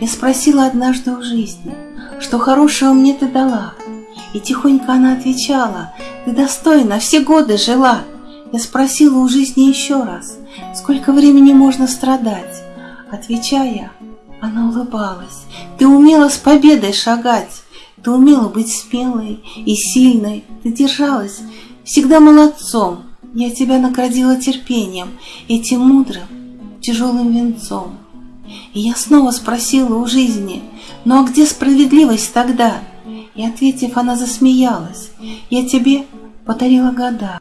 Я спросила однажды у жизни, что хорошего мне ты дала. И тихонько она отвечала, ты достойна, все годы жила. Я спросила у жизни еще раз, сколько времени можно страдать. Отвечая, она улыбалась, ты умела с победой шагать. Ты умела быть смелой и сильной, ты держалась всегда молодцом. Я тебя наградила терпением, этим мудрым, тяжелым венцом. И я снова спросила у жизни, ну а где справедливость тогда? И ответив, она засмеялась, я тебе подарила года.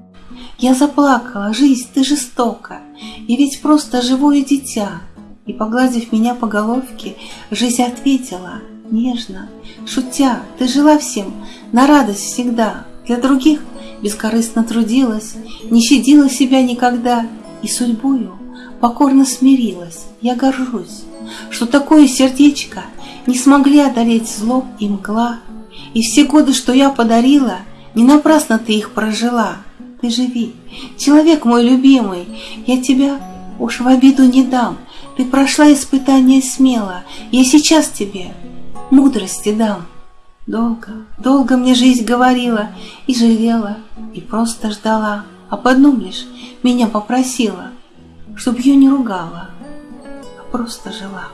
Я заплакала, жизнь, ты жестока, и ведь просто живое дитя. И, погладив меня по головке, жизнь ответила — нежно, шутя, ты жила всем на радость всегда, для других бескорыстно трудилась, не щадила себя никогда и судьбою покорно смирилась. Я горжусь, что такое сердечко не смогли одолеть зло и мгла, и все годы, что я подарила, не напрасно ты их прожила. Ты живи, человек мой любимый, я тебя уж в обиду не дам, ты прошла испытание смело, я сейчас тебе мудрости дам. Долго, долго мне жизнь говорила и жалела, и просто ждала, об одном лишь меня попросила, чтоб ее не ругала, а просто жила.